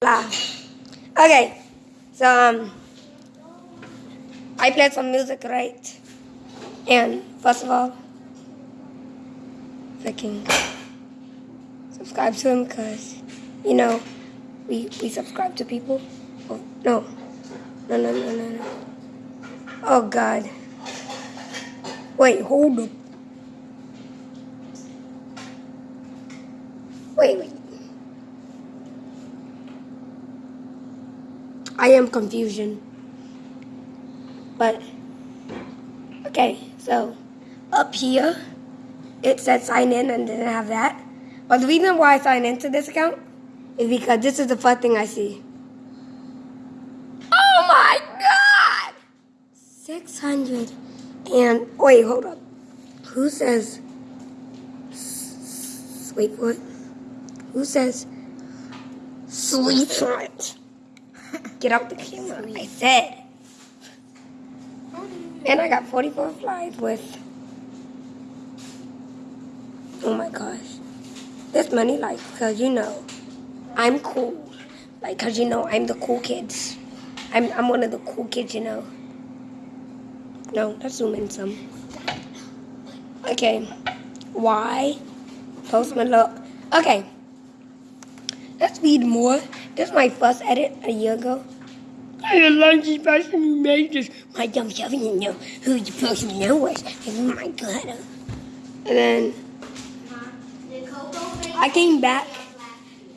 blah. Okay, so um, I played some music, right? And first of all, fucking subscribe to him because you know we we subscribe to people. Oh no, no no no no no. Oh God. Wait, hold up. Wait, wait. I am confusion. But, okay, so up here, it said sign in and didn't have that. But the reason why I signed into this account is because this is the first thing I see. Oh my god! 600 and, wait, hold up. Who says, wait it. Who says, sweetheart? Get out the camera, I said. And I got 44 flies with, oh my gosh. This money, like, because you know, I'm cool. Like, because you know, I'm the cool kids. I'm, I'm one of the cool kids, you know. No, let's zoom in some. Okay. Why? Post look. Okay. Let's read more. This is my first edit a year ago. I love the person who made this. My dumb self didn't know who the person know was. Oh my god. And then I came back.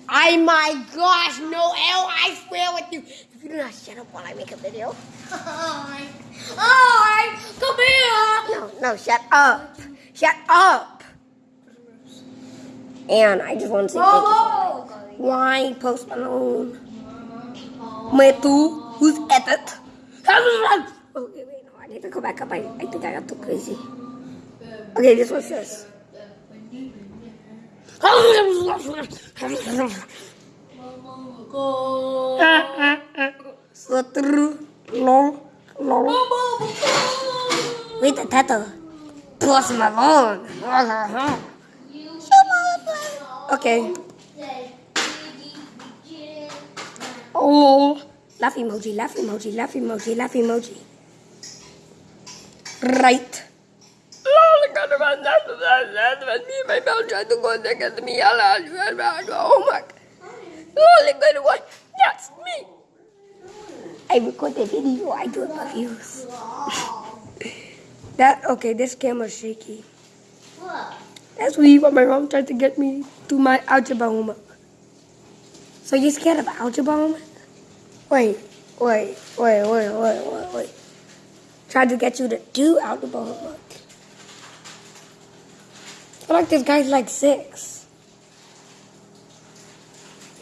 I my gosh, Noel, I swear with you. If you do not shut up while I make a video. Alright. Alright, come here. No, no, shut up. Shut up. And I just want to say thank you. Why Post Malone? Me too? Who's at it? Okay, wait, no, I need to go back up. I, I think I got too crazy. Okay, this one says. Sutru, lol, lol. Wait, the tato. Post Malone. Okay. Oh, laugh emoji, laugh emoji, laugh emoji, laugh emoji. Right. Me and my mom tried to go there because me Oh my. Only good one. That's me. I record the video. I do it for views. that okay. This camera's shaky. That's me when my mom tried to get me to my algebra homework. So you scared of algebra homework? Wait, wait, wait, wait, wait, wait, wait. Tried to get you to do out algebra homework. I feel like this guy's like six.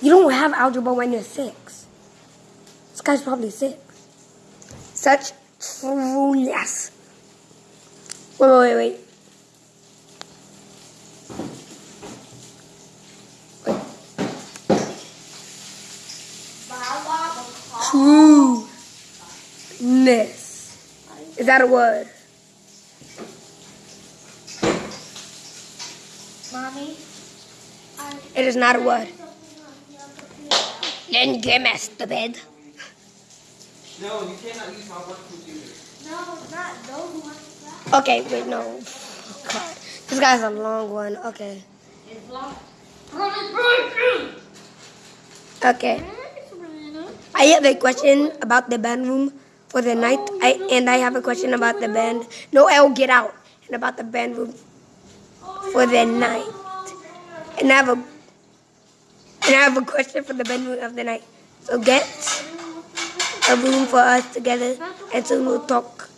You don't have algebra when you're six. This guy's probably six. Such trueness. Wait, wait, wait. Trueness. Is that a word? Mommy. It is not a word. Then give me stupid. No, you cannot use my work computer. No, not those ones. Okay, wait, no. Oh, God. This guy's a long one. Okay. It's long. Okay. I have a question about the band room for the night. I and I have a question about the band. No, I'll get out. And about the band room for the night. And I have a and I have a question for the band room of the night. So get a room for us together, and soon we'll talk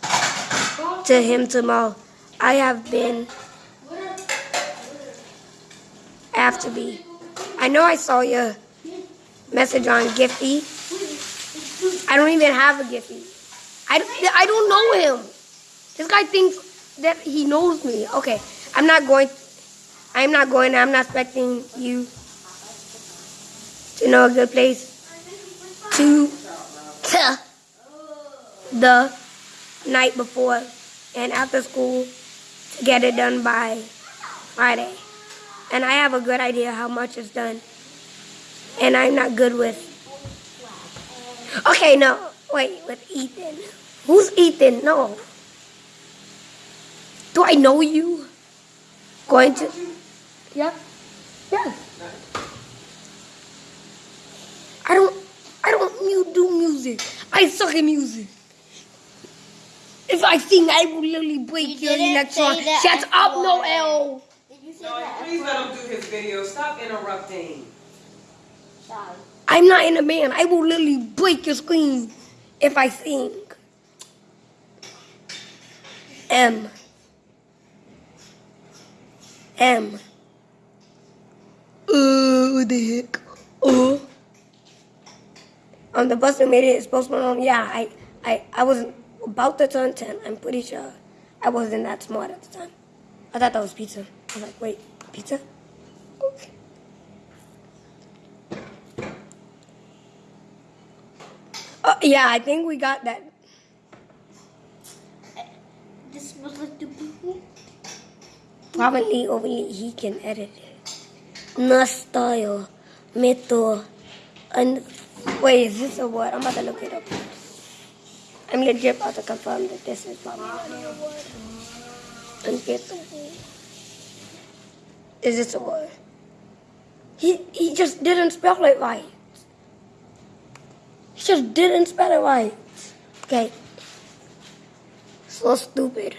to him tomorrow. I have been. I have to be. I know I saw your message on Giphy. I don't even have a Giphy. I, I don't know him. This guy thinks that he knows me. Okay, I'm not going. I'm not going. I'm not expecting you to know a good place to the night before and after school to get it done by Friday. And I have a good idea how much is done. And I'm not good with Okay, no. Wait, with Ethan. Who's Ethan? No. Do I know you? Going to. Yeah. Yeah. I don't. I don't do music. I suck at music. If I sing, I will literally break You your didn't electron. Shut I up. Noel. Did you say No, please let him do his video. Stop interrupting. Sorry. I'm not in a band. I will literally break your screen if I sing. M. M. Uh, what the heck? Uh. On the bus that made it, it's Post Malone. Yeah, I, I, I was about to turn 10. I'm pretty sure I wasn't that smart at the time. I thought that was pizza. I was like, wait, pizza? Okay. Uh, yeah, I think we got that. This was like the people. Probably only he can edit it. No style, method, and wait, is this a word? I'm about to look it up. I'm legit about to confirm that this is probably not a word. Is this a word? He he just didn't spell it right. He just didn't spell it right. Okay. So stupid.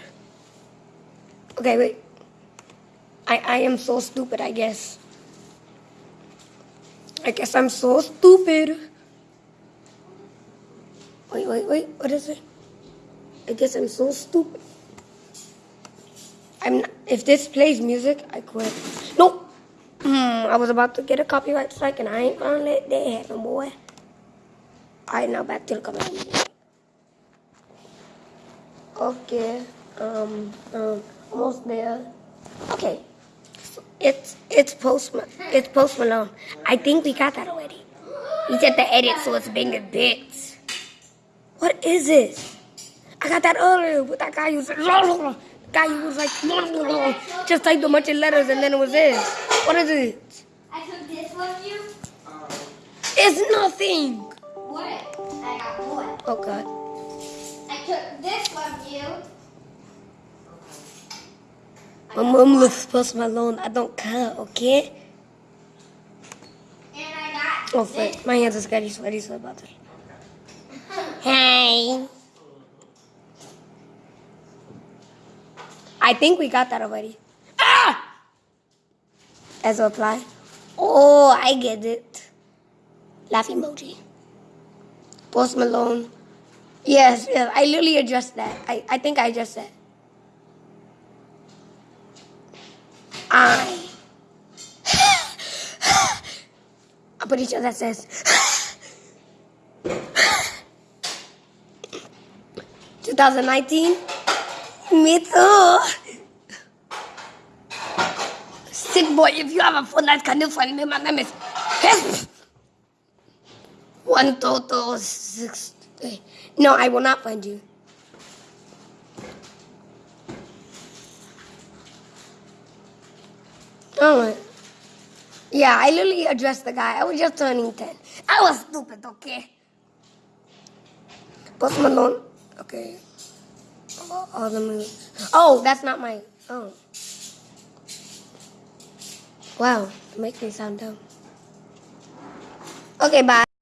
Okay, wait. I, I am so stupid, I guess. I guess I'm so stupid. Wait, wait, wait. What is it? I guess I'm so stupid. I'm. Not, if this plays music, I quit. Nope. Hmm. I was about to get a copyright strike, and I ain't gonna let that happen, boy. All right, now back to the copyright. Okay. Um. Um. Almost there. Okay. It's it's post it's post Malone. I think we got that already. He said the edit, so it's bigger bits. What is this? I got that earlier with that guy who was the guy who was like just typed a bunch of letters and then it was this. What is it? I took this from you. Um, It's nothing. What? I got what? Oh god. I took this from you. My mom looks post Malone. I don't care. Okay. And Oh frick. My hands are sweaty, sweaty, so about. Hey. I think we got that already. Ah! As a reply. Oh, I get it. Laugh emoji. Post Malone. Yes, yes. I literally addressed that. I, I think I addressed that. I. I'm pretty sure that says. 2019? Me too. Sick boy, if you have a phone that can you find me? My name is. One total six. No, I will not find you. Oh, yeah, I literally addressed the guy. I was just turning 10. I was stupid, okay? Post Malone. Okay. All, all the moves. Oh, that's not my. Oh. Wow, makes me sound dumb. Okay, bye.